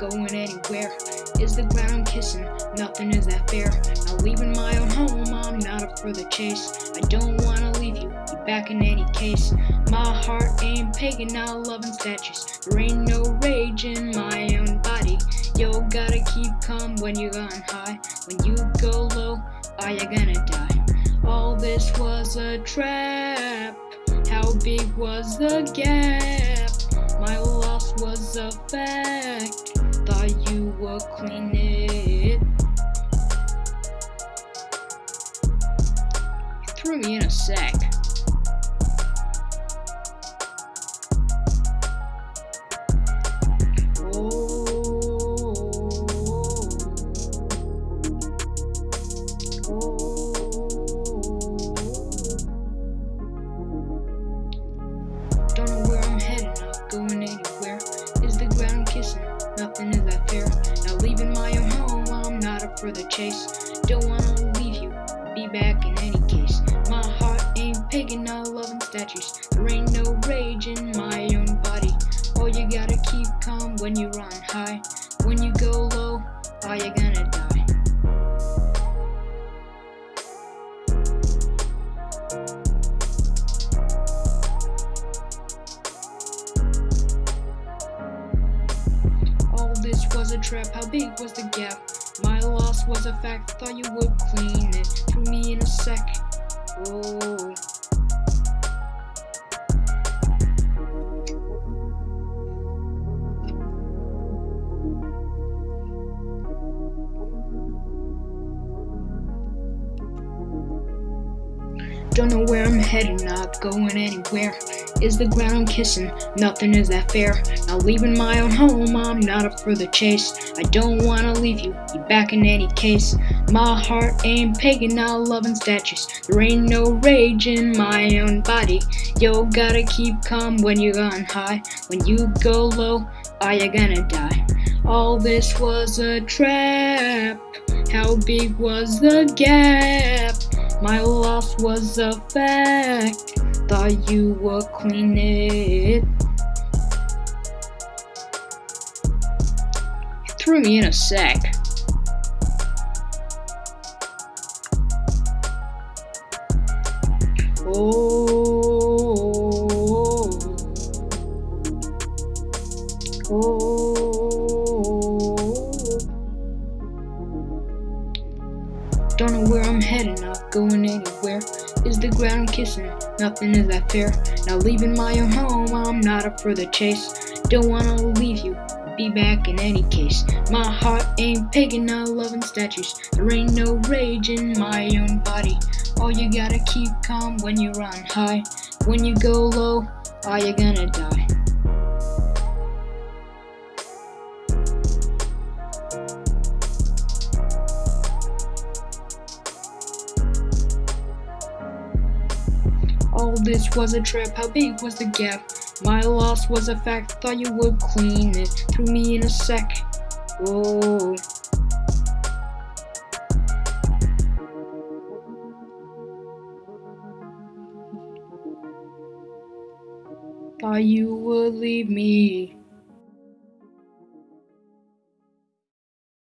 going anywhere. Is the ground I'm kissing, nothing is that fair. Not leaving my own home, I'm not up for the chase. I don't wanna leave you, be back in any case. My heart ain't pagan, not loving statues. There ain't no rage in my own body. Yo, gotta keep calm when you're on high. When you go low, are you gonna die? All this was a trap. How big was the gap? My loss was a fact. Thought you clean it. Threw me in a sack. For the chase. Don't wanna leave you, be back in any case. My heart ain't pagan, not loving statues. There ain't no rage in my own body. Oh, you gotta keep calm when you're on high. When you go low, are you gonna die? All this was a trap, how big was the gap? Was a fact, thought you would clean it. Threw me in a sec. Oh. Don't know where I'm heading, not going anywhere. Is the ground kissing, nothing is that fair. Not leaving my own home, I'm not up for the chase. I don't wanna leave you, be back in any case. My heart ain't pagan, not loving statues. There ain't no rage in my own body. Yo, gotta keep calm when you're on high. When you go low, are you gonna die? All this was a trap. How big was the gap? My loss was a fact. Thought you clean it. Threw me in a sack. Don't know where I'm heading, not going anywhere. Is the ground kissing? Nothing is that fair. Now leaving my own home, I'm not up for the chase. Don't wanna leave you, be back in any case. My heart ain't pagan, not loving statues. There ain't no rage in my own body. All you gotta keep calm when you're on high. When you go low, are you gonna die? All this was a trap, how big was the gap? My loss was a fact, thought you would clean it. Threw me in a sec. Oh. Thought you would leave me